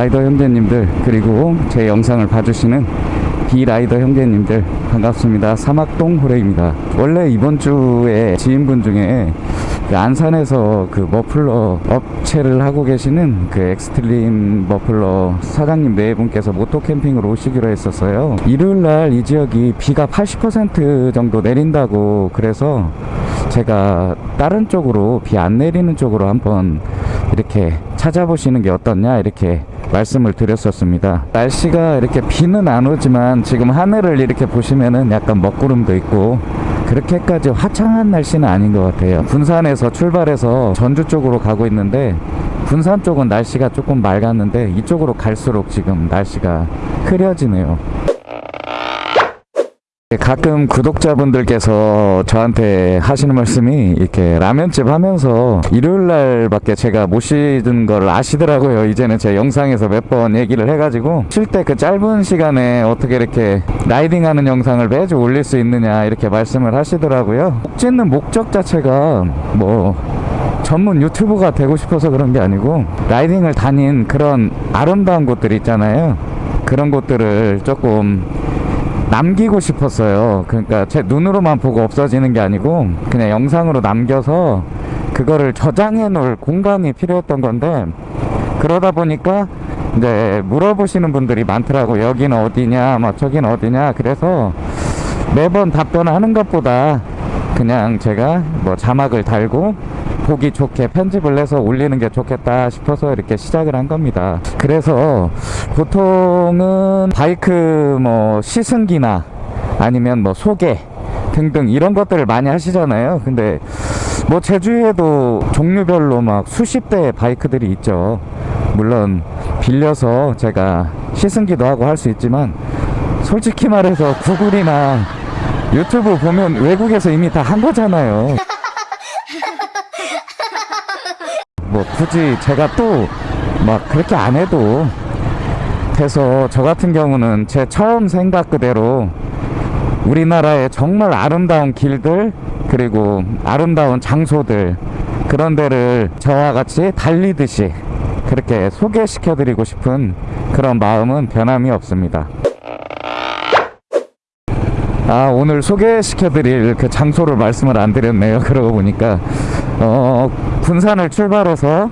라이더 형제님들 그리고 제 영상을 봐주시는 비라이더 형제님들 반갑습니다. 사막동 호레입니다. 원래 이번 주에 지인분 중에 그 안산에서 그 머플러 업체를 하고 계시는 그 엑스트림 머플러 사장님 네 분께서 moto 캠핑을 오시기로 했었어요. 일요일 날 이 지역이 비가 80% 정도 내린다고 그래서 제가 다른 쪽으로 비 안 내리는 쪽으로 한번 이렇게 찾아보시는 게 어떻냐 이렇게 말씀을 드렸었습니다. 날씨가 이렇게 비는 안 오지만 지금 하늘을 이렇게 보시면은 약간 먹구름도 있고 그렇게까지 화창한 날씨는 아닌 것 같아요. 군산에서 출발해서 전주 쪽으로 가고 있는데 군산 쪽은 날씨가 조금 맑았는데 이쪽으로 갈수록 지금 날씨가 흐려지네요 가끔 구독자분들께서 저한테 하시는 말씀이 이렇게 라면집 하면서 일요일 날밖에 제가 못 쉬는 걸 아시더라고요. 이제는 제 영상에서 몇 번 얘기를 해가지고 쉴 때 그 짧은 시간에 어떻게 이렇게 라이딩하는 영상을 매주 올릴 수 있느냐 이렇게 말씀을 하시더라고요. 목 짓는 목적 자체가 뭐 전문 유튜버가 되고 싶어서 그런 게 아니고 라이딩을 다닌 그런 아름다운 곳들 있잖아요. 그런 곳들을 조금 남기고 싶었어요. 그러니까 제 눈으로만 보고 없어지는 게 아니고 그냥 영상으로 남겨서 그거를 저장해 놓을 공간이 필요했던 건데 그러다 보니까 이제 물어보시는 분들이 많더라고 여기는 어디냐 막 저기는 어디냐 그래서 매번 답변을 하는 것보다 그냥 제가 뭐 자막을 달고 보기 좋게 편집을 해서 올리는 게 좋겠다 싶어서 이렇게 시작을 한 겁니다. 그래서 보통은 바이크 뭐 시승기나 아니면 뭐 소개 등등 이런 것들을 많이 하시잖아요. 근데 뭐 제주에도 종류별로 막 수십 대의 바이크들이 있죠. 물론 빌려서 제가 시승기도 하고 할 수 있지만 솔직히 말해서 구글이나 유튜브 보면 외국에서 이미 다 한 거잖아요 뭐 굳이 제가 또 막 그렇게 안 해도 돼서 저 같은 경우는 제 처음 생각 그대로 우리나라의 정말 아름다운 길들 그리고 아름다운 장소들 그런 데를 저와 같이 달리듯이 그렇게 소개시켜 드리고 싶은 그런 마음은 변함이 없습니다. 아 오늘 소개시켜 드릴 그 장소를 말씀을 안 드렸네요. 그러고 보니까 어 군산을 출발해서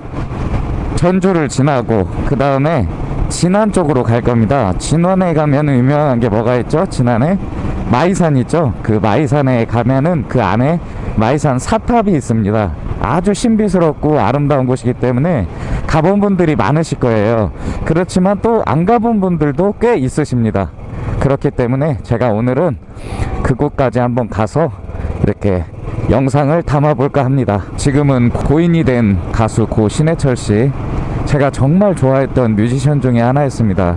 전주를 지나고 그 다음에 진안 쪽으로 갈 겁니다. 진안에 가면 유명한 게 뭐가 있죠? 진안에 마이산 있죠. 그 마이산에 가면은 그 안에 마이산 사탑이 있습니다. 아주 신비스럽고 아름다운 곳이기 때문에 가본 분들이 많으실 거예요. 그렇지만 또 안 가본 분들도 꽤 있으십니다. 그렇기 때문에 제가 오늘은 그곳까지 한번 가서 이렇게 영상을 담아볼까 합니다. 지금은 고인이 된 가수 고 신해철 씨. 제가 정말 좋아했던 뮤지션 중에 하나였습니다.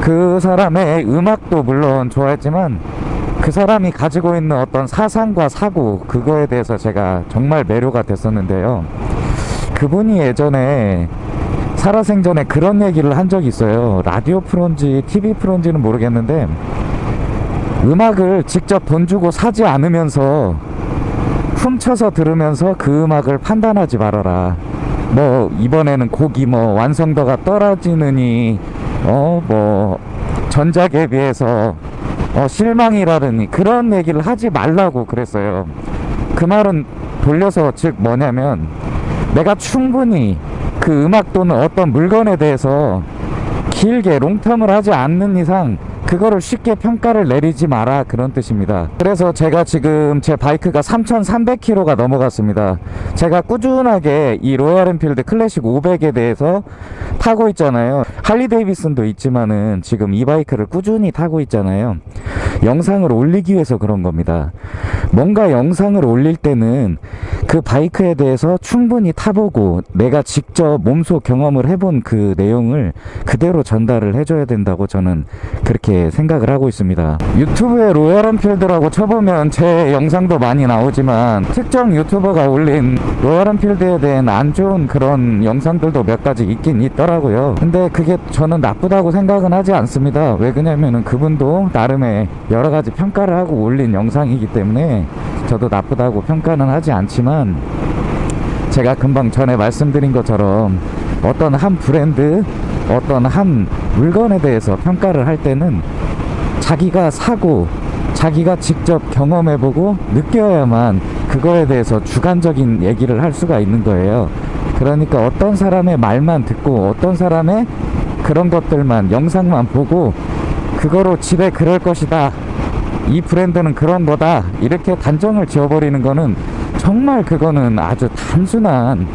그 사람의 음악도 물론 좋아했지만 그 사람이 가지고 있는 어떤 사상과 사고 그거에 대해서 제가 정말 매료가 됐었는데요. 그분이 예전에 살아생전에 그런 얘기를 한 적이 있어요. 라디오 프로인지 TV 프로인지는 모르겠는데 음악을 직접 돈 주고 사지 않으면서 훔쳐서 들으면서 그 음악을 판단하지 말아라. 뭐 이번에는 곡이 뭐 완성도가 떨어지느니 어 뭐 전작에 비해서 어 실망이라느니 그런 얘기를 하지 말라고 그랬어요. 그 말은 돌려서 즉 뭐냐면 내가 충분히 그 음악 또는 어떤 물건에 대해서 길게 long term을 하지 않는 이상 그거를 쉽게 평가를 내리지 마라 그런 뜻입니다. 그래서 제가 지금 제 바이크가 3300km가 넘어갔습니다 제가 꾸준하게 이 로얄 엔필드 클래식 500에 대해서 타고 있잖아요. 할리 데이비슨도 있지만은 지금 이 바이크를 꾸준히 타고 있잖아요. 영상을 올리기 위해서 그런 겁니다. 뭔가 영상을 올릴 때는 그 바이크에 대해서 충분히 타보고 내가 직접 몸소 경험을 해본 그 내용을 그대로 전달을 해줘야 된다고 저는 그렇게 생각을 하고 있습니다. 유튜브에 로얄 엔필드라고 쳐보면 제 영상도 많이 나오지만 특정 유튜버가 올린 로얄 엔필드에 대한 안 좋은 그런 영상들도 몇 가지 있긴 있더라고요. 근데 그게 저는 나쁘다고 생각은 하지 않습니다. 왜 그러냐면은 그분도 나름의 여러 가지 평가를 하고 올린 영상이기 때문에 저도 나쁘다고 평가는 하지 않지만 제가 금방 전에 말씀드린 것처럼 어떤 한 브랜드 어떤 한 물건에 대해서 평가를 할 때는 자기가 사고 자기가 직접 경험해보고 느껴야만 그거에 대해서 주관적인 얘기를 할 수가 있는 거예요. 그러니까 어떤 사람의 말만 듣고 어떤 사람의 그런 것들만 영상만 보고 그거로 집에 그럴 것이다. 이 브랜드는 그런 거다. 이렇게 단정을 지어버리는 거는 정말 그거는 아주 단순한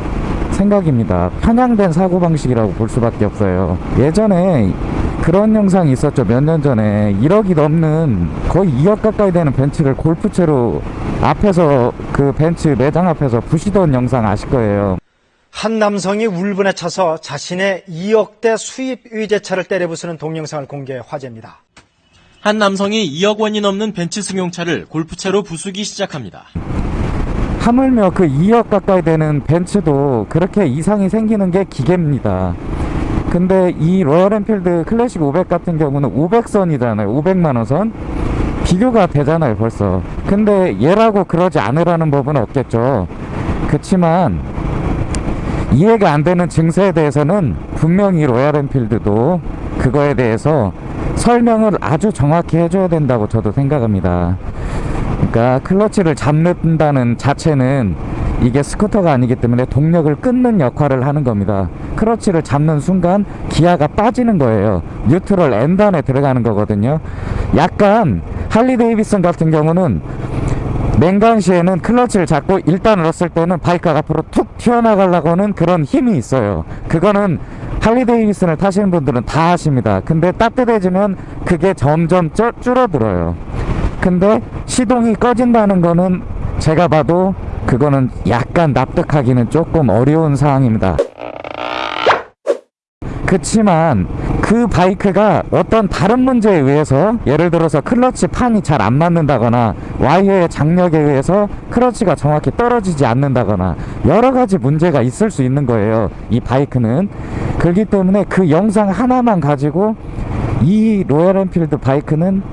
생각입니다. 편향된 사고방식이라고 볼 수밖에 없어요. 예전에 그런 영상이 있었죠. 몇 년 전에 1억이 넘는 거의 2억 가까이 되는 벤츠를 골프채로 앞에서 그 벤츠 매장 앞에서 부시던 영상 아실 거예요. 한 남성이 울분에 차서 자신의 2억대 수입 의제차를 때려부수는 동영상을 공개 화제입니다. 한 남성이 2억 원이 넘는 벤츠 승용차를 골프채로 부수기 시작합니다. 하물며 그 2억 가까이 되는 벤츠도 그렇게 이상이 생기는 게 기계입니다. 근데 이 로열 엔필드 클래식 500 같은 경우는 500선이잖아요. 500만원 선. 비교가 되잖아요, 벌써. 근데 얘라고 그러지 않으라는 법은 없겠죠. 그치만 이해가 안 되는 증세에 대해서는 분명히 로얄 엔필드도 그거에 대해서 설명을 아주 정확히 해줘야 된다고 저도 생각합니다. 그러니까 클러치를 잡는다는 자체는 이게 스쿠터가 아니기 때문에 동력을 끊는 역할을 하는 겁니다. 클러치를 잡는 순간 기어가 빠지는 거예요. neutral N단에 들어가는 거거든요. 약간 할리 데이비슨 같은 경우는 냉간시에는 클러치를 잡고 일단 넣었을 때는 바이크가 앞으로 툭 튀어나가려고 하는 그런 힘이 있어요. 그거는 할리 데이비슨을 타시는 분들은 다 아십니다. 근데 따뜻해지면 그게 점점 쪄, 줄어들어요. 근데 시동이 꺼진다는 거는 제가 봐도 그거는 약간 납득하기는 조금 어려운 상황입니다. 그치만 그 바이크가 어떤 다른 문제에 의해서 예를 들어서 클러치 판이 잘 안 맞는다거나 와이어의 장력에 의해서 클러치가 정확히 떨어지지 않는다거나 여러 가지 문제가 있을 수 있는 거예요. 이 바이크는 그렇기 때문에 그 영상 하나만 가지고 이 로얄 엔필드 바이크는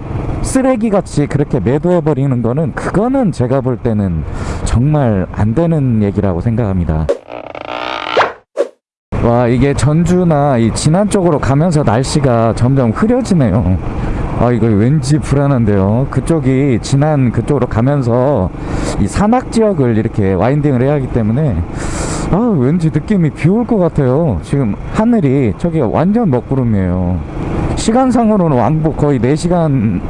쓰레기같이 그렇게 매도해 버리는 거는 그거는 제가 볼 때는 정말 안 되는 얘기라고 생각합니다. 와 이게 전주나 이 진안 쪽으로 가면서 날씨가 점점 흐려지네요. 아 이거 왠지 불안한데요. 그쪽이 진안 그쪽으로 가면서 이 산악 지역을 이렇게 와인딩을 해야 하기 때문에 아 왠지 느낌이 비 올 것 같아요. 지금 하늘이 저기 완전 먹구름이에요. 시간상으로는 왕복 거의 4시간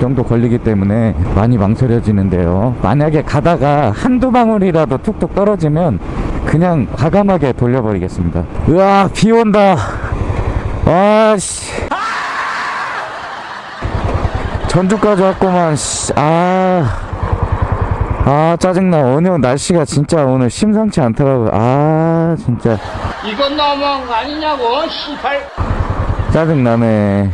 정도 걸리기 때문에 많이 망설여지는데요. 만약에 가다가 한두 방울이라도 툭툭 떨어지면 그냥 과감하게 돌려버리겠습니다. 으아 비 온다. 아씨. 전주까지 왔구만 씨. 아, 아 짜증나. 오늘 날씨가 진짜 오늘 심상치 않더라고요. 아 진짜. 이건 너무한 거 아니냐고, 시발. 짜증나네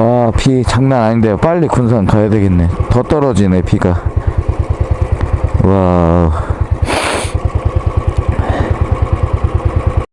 아, 비 장난 아닌데요. 빨리 군산 가야 되겠네. 더 떨어지네 비가. 와